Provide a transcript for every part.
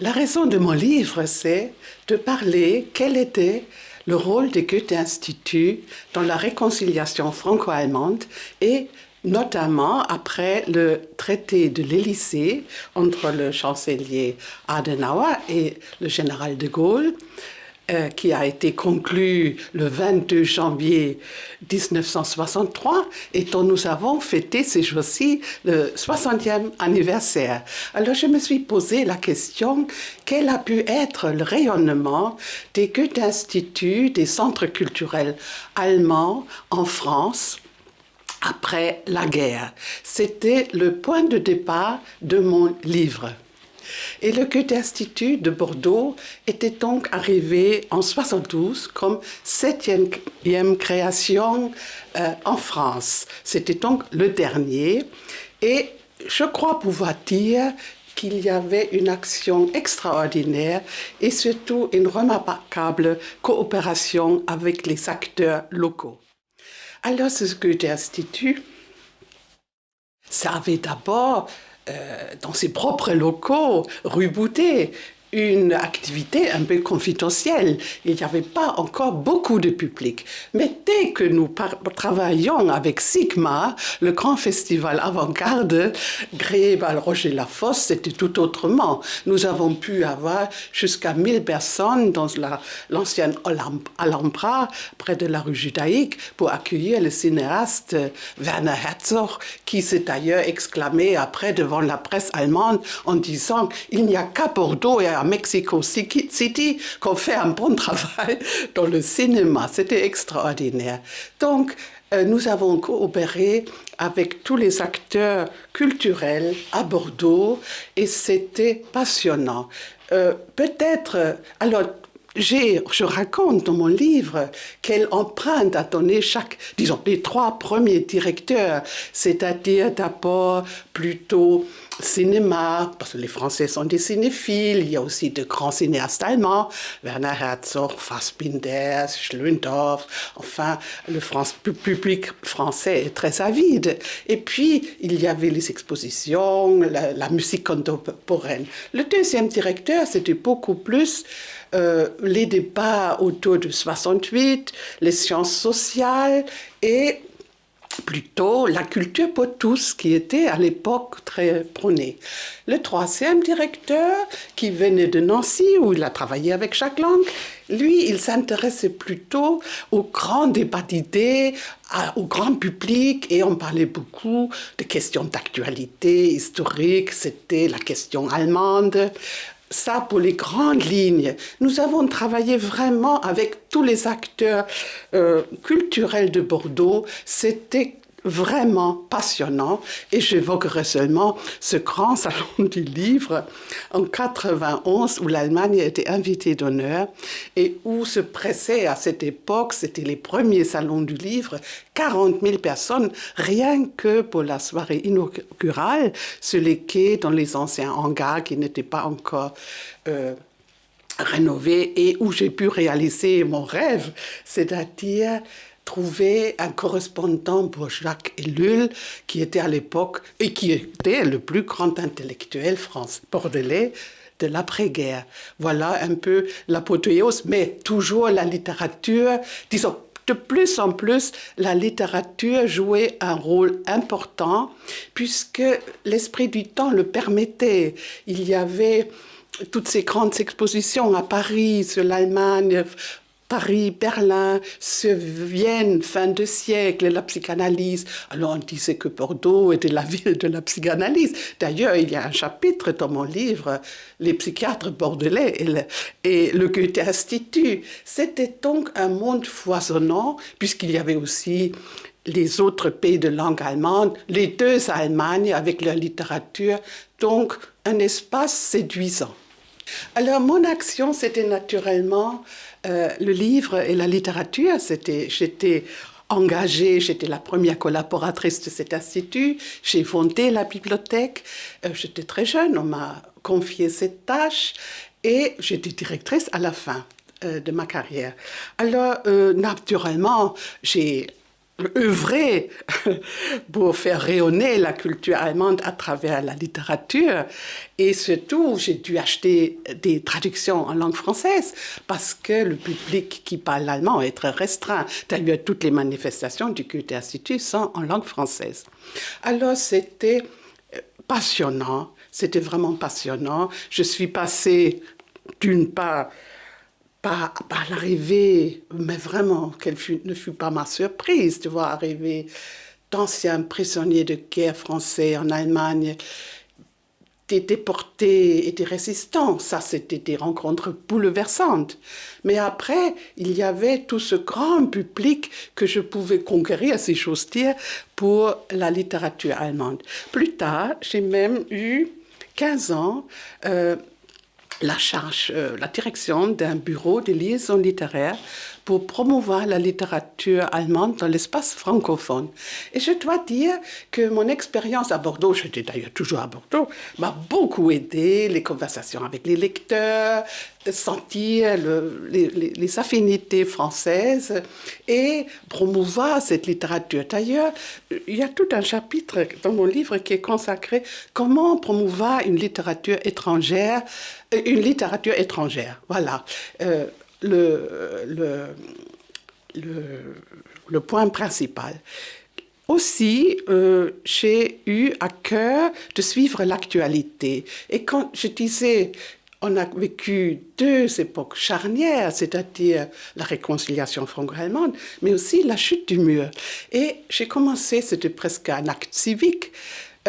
La raison de mon livre, c'est de parler quel était le rôle du Goethe-Institut dans la réconciliation franco-allemande et notamment après le traité de l'Élysée entre le chancelier Adenauer et le général de Gaulle, euh, qui a été conclu le 22 janvier 1963 et dont nous avons fêté ces jours-ci le 60e anniversaire. Alors je me suis posé la question, quel a pu être le rayonnement des Goethe-Instituts, des centres culturels allemands en France après la guerre? C'était le point de départ de mon livre. Et le Goethe-Institut de Bordeaux était donc arrivé en 72 comme septième création euh, en France. C'était donc le dernier. Et je crois pouvoir dire qu'il y avait une action extraordinaire et surtout une remarquable coopération avec les acteurs locaux. Alors, ce Goethe-Institut, ça avait d'abord dans ses propres locaux, rue Boutet, une activité un peu confidentielle. Il n'y avait pas encore beaucoup de public. Mais dès que nous travaillons avec Sigma, le grand festival avant-garde créé par Roger Lafosse, c'était tout autrement. Nous avons pu avoir jusqu'à 1000 personnes dans l'ancienne Alhambra, près de la rue Judaïque, pour accueillir le cinéaste Werner Herzog, qui s'est d'ailleurs exclamé après devant la presse allemande en disant « Il n'y a qu'à Bordeaux et à Mexico City qu'on fait un bon travail dans le cinéma. C'était extraordinaire. Donc, euh, nous avons coopéré avec tous les acteurs culturels à Bordeaux et c'était passionnant. Euh, peut-être, alors je raconte dans mon livre quelle empreinte a donné chaque, disons, les trois premiers directeurs, c'est-à-dire d'abord plutôt cinéma, parce que les Français sont des cinéphiles, il y a aussi de grands cinéastes allemands, Werner Herzog, Fassbinder, Schlöndorff, enfin, le public français est très avide. Et puis, il y avait les expositions, la, la musique contemporaine. Le deuxième directeur, c'était beaucoup plus euh, les débats autour de 68, les sciences sociales et plutôt la culture pour tous qui était à l'époque très prônée. Le troisième directeur, qui venait de Nancy, où il a travaillé avec Jacques Lang, lui, il s'intéressait plutôt aux grands débats d'idées, au grand public, et on parlait beaucoup de questions d'actualité historique, c'était la question allemande, ça pour les grandes lignes. Nous avons travaillé vraiment avec tous les acteurs euh, culturels de Bordeaux. C'était vraiment passionnant et j'évoquerai seulement ce grand salon du livre en 91 où l'Allemagne était invitée d'honneur et où se pressaient à cette époque, c'était les premiers salons du livre, 40 000 personnes rien que pour la soirée inaugurale sur les quais dans les anciens hangars qui n'étaient pas encore euh, rénovés et où j'ai pu réaliser mon rêve, c'est-à-dire trouver un correspondant pour Jacques Ellul, qui était à l'époque, et qui était le plus grand intellectuel français, bordelais, de l'après-guerre. Voilà un peu l'apothéose, mais toujours la littérature, disons, de plus en plus, la littérature jouait un rôle important puisque l'esprit du temps le permettait. Il y avait toutes ces grandes expositions à Paris sur l'Allemagne Paris, Berlin, Vienne, fin de siècle, la psychanalyse. Alors on disait que Bordeaux était la ville de la psychanalyse. D'ailleurs, il y a un chapitre dans mon livre, Les psychiatres bordelais et le, Goethe-Institut. C'était donc un monde foisonnant, puisqu'il y avait aussi les autres pays de langue allemande, les deux Allemagnes avec leur littérature, donc un espace séduisant. Alors mon action, c'était naturellement euh, le livre et la littérature. J'étais engagée, j'étais la première collaboratrice de cet institut, j'ai fondé la bibliothèque, euh, j'étais très jeune, on m'a confié cette tâche et j'étais directrice à la fin euh, de ma carrière. Alors, naturellement, j'ai œuvré pour faire rayonner la culture allemande à travers la littérature. Et surtout, j'ai dû acheter des traductions en langue française parce que le public qui parle allemand est très restreint. D'ailleurs, toutes les manifestations du Goethe Institut sont en langue française. Alors, c'était euh, passionnant. C'était vraiment passionnant. Je suis passée d'une part par, l'arrivée, mais vraiment, quelle ne fut pas ma surprise de voir arriver d'anciens prisonniers de guerre français en Allemagne, des déportés et des résistants. Ça, c'était des rencontres bouleversantes. Mais après, il y avait tout ce grand public que je pouvais conquérir, si j'ose dire, pour la littérature allemande. Plus tard, j'ai même eu 15 ans. Euh, la charge, euh, la direction d'un bureau de liaison littéraire pour promouvoir la littérature allemande dans l'espace francophone. Et je dois dire que mon expérience à Bordeaux, j'étais d'ailleurs toujours à Bordeaux, m'a beaucoup aidé, les conversations avec les lecteurs, sentir les, affinités françaises et promouvoir cette littérature. D'ailleurs, il y a tout un chapitre dans mon livre qui est consacré comment promouvoir une littérature étrangère, une littérature étrangère. Voilà. Euh, le, le, le, point principal. Aussi, euh, j'ai eu à cœur de suivre l'actualité. Et quand je disais, on a vécu deux époques charnières, c'est-à-dire la réconciliation franco-allemande, mais aussi la chute du mur. Et j'ai commencé, c'était presque un acte civique,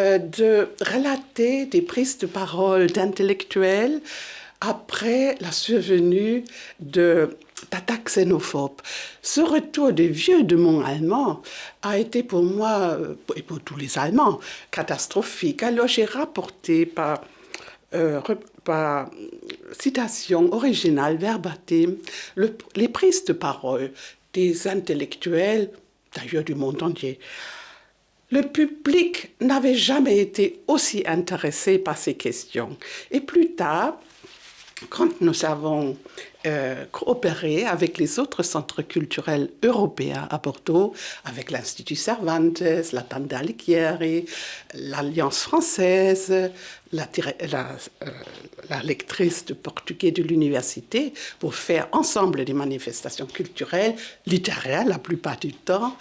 euh, de relater des prises de parole d'intellectuels après la survenue de d'attaques xénophobes. Ce retour des vieux de mon allemand a été pour moi, euh, et pour tous les Allemands, catastrophique. Alors j'ai rapporté par, euh, par citation originale, verbatim, les prises de parole des intellectuels, d'ailleurs du monde entier. Le public n'avait jamais été aussi intéressé par ces questions. Et plus tard, quand nous avons euh, coopéré avec les autres centres culturels européens à Bordeaux, avec l'Institut Cervantes, la Tanda Alighieri, l'Alliance française, la, euh, la, lectrice de portugais de l'université, pour faire ensemble des manifestations culturelles, littéraires la plupart du temps,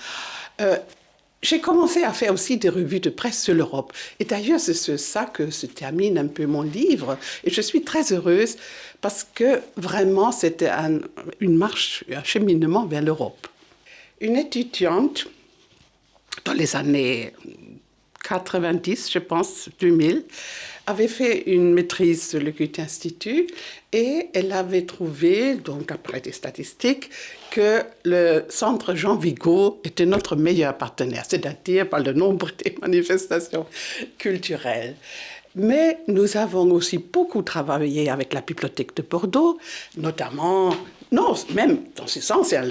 euh, j'ai commencé à faire aussi des revues de presse sur l'Europe. Et d'ailleurs, c'est sur ça que se termine un peu mon livre. Et je suis très heureuse parce que vraiment, c'était une marche, un cheminement vers l'Europe. Une étudiante, dans les années 90, je pense, 2000, avait fait une maîtrise sur le Goethe Institut et elle avait trouvé, donc après des statistiques, que le centre Jean Vigo était notre meilleur partenaire, c'est-à-dire par le nombre des manifestations culturelles. Mais nous avons aussi beaucoup travaillé avec la Bibliothèque de Bordeaux, notamment, non, même dans ce sens, c'est un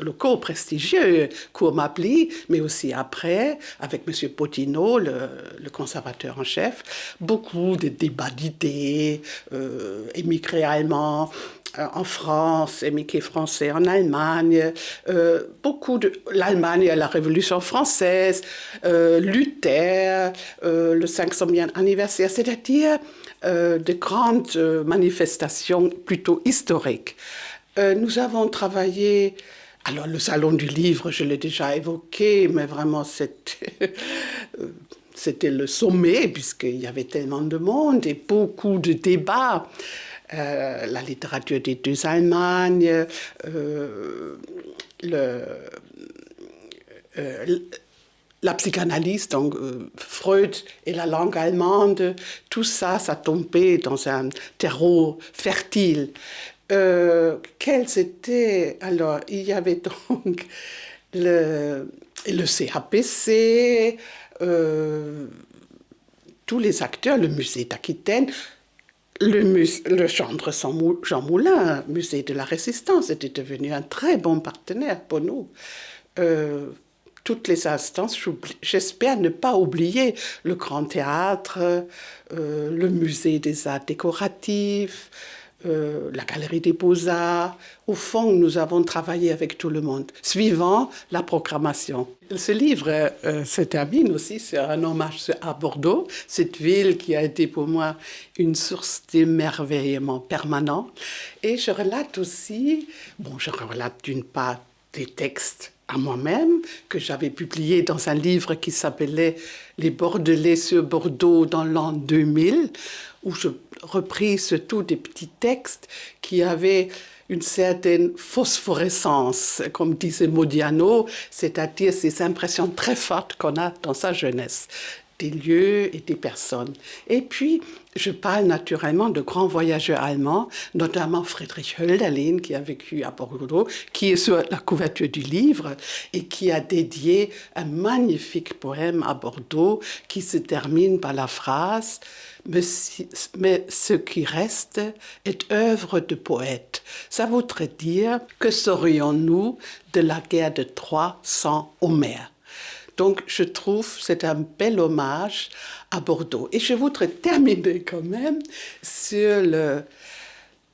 locaux prestigieux, Cour Mapli, mais aussi après, avec M. Potino, le, conservateur en chef, beaucoup de débats d'idées, euh, émigrés allemands, euh, en France, émigrés français en Allemagne, euh, beaucoup de l'Allemagne la Révolution française, Luther, le 500e anniversaire, c'est-à-dire de grandes manifestations plutôt historiques. Nous avons travaillé alors le salon du livre, je l'ai déjà évoqué, mais vraiment c'était le sommet puisqu'il y avait tellement de monde et beaucoup de débats. Euh, la littérature des deux Allemagnes, euh, le, euh, la psychanalyse, donc Freud et la langue allemande, tout ça, ça tombait dans un terreau fertile. Quels étaient alors il y avait donc le, le CAPC, tous les acteurs, le musée d'Aquitaine, le, le Jean Moulin, musée de la Résistance, était devenu un très bon partenaire pour nous. Euh, toutes les instances, j'espère ne pas oublier le Grand Théâtre, euh, le musée des arts décoratifs, euh, la Galerie des Beaux-Arts. Au fond, nous avons travaillé avec tout le monde, suivant la programmation. Ce livre euh, se termine aussi sur un hommage à Bordeaux, cette ville qui a été pour moi une source d'émerveillement permanent. Et je relate aussi, bon, je relate d'une part des textes à moi-même, que j'avais publié dans un livre qui s'appelait Les Bordelais sur Bordeaux dans l'an 2000, où je repris surtout des petits textes qui avaient une certaine phosphorescence, comme disait Modiano, c'est-à-dire ces impressions très fortes qu'on a dans sa jeunesse des lieux et des personnes. Et puis, je parle naturellement de grands voyageurs allemands, notamment Friedrich Hölderlin, qui a vécu à Bordeaux, qui est sur la couverture du livre et qui a dédié un magnifique poème à Bordeaux qui se termine par la phrase mais, ce qui reste est œuvre de poète. Ça voudrait dire que saurions-nous de la guerre de Troie sans Homère donc, je trouve c'est un bel hommage à Bordeaux. Et je voudrais terminer quand même sur le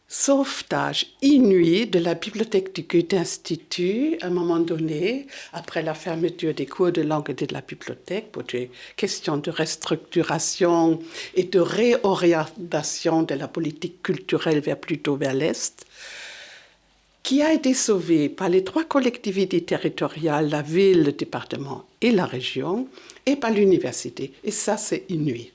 sauvetage inouï de la bibliothèque du Goethe-Institut à un moment donné, après la fermeture des cours de langue et de la bibliothèque, pour des questions de restructuration et de réorientation de la politique culturelle vers plutôt vers l'Est qui a été sauvé par les trois collectivités territoriales, la ville, le département et la région, et par l'université. Et ça, c'est inouï.